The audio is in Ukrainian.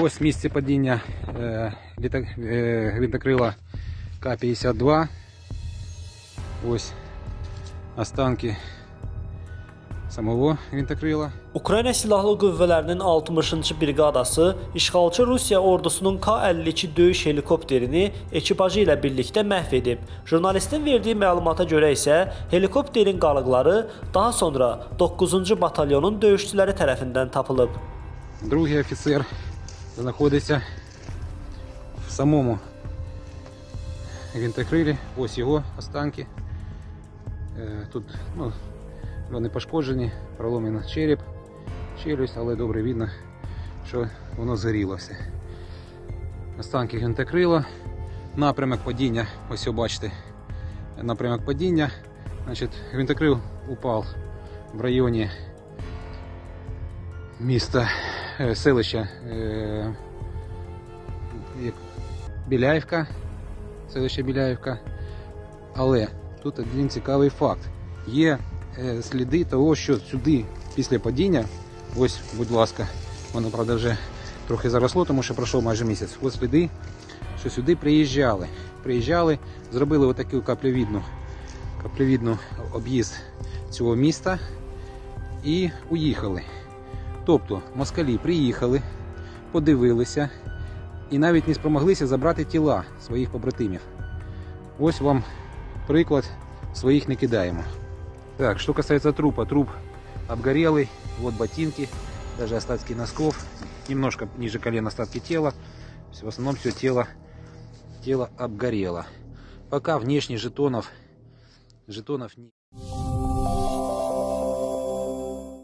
Ось місце падіння е, літа, е, гвинтокрила К-52. Ось останки самого гвинтокрила. Ukrayna Silahlı Qüvvələrinin 60-cı briqadası işğalçı Rusiya ordusunun K-52 döyüş helikopterini ekipajı ilə birlikdə məhv edib. Jurnalistin verdiyi məlumata görə isə helikopterin qalıqları daha sonra 9-cu batalyonun döyüşçüləri tərəfindən tapılıb. Другий офіцер знаходиться в самому гвинтокрилі. Ось його останки. Е, Тут ну, вони пошкоджені, проломлено череп, челюсть, але добре видно, що воно згоріло все. Останки гвинтокрила. Напрямок падіння, ось бачите, напрямок падіння. Значить, гвинтокрил упав в районі міста, е, селища е, Біляївка, селище Біляївка. Але тут один цікавий факт. Є е, сліди того, що сюди після падіння, ось, будь ласка, воно правда вже трохи заросло, тому що пройшов майже місяць. Ось сліди, що сюди приїжджали. Приїжджали, зробили отаку каплевідну, каплевідну об'їзд цього міста і уїхали. Тобто москалі приїхали, подивилися і навіть не спромоглися забрати тіла своїх побратимів. Ось вам приклад своїх не кидаємо. Так, что касается трупа, труп обгорелый, вот ботинки, даже остатки носков, немножко ниже колена остатки тела, в основном все тело, тело обгорело. Пока внешне жетонов, жетонов не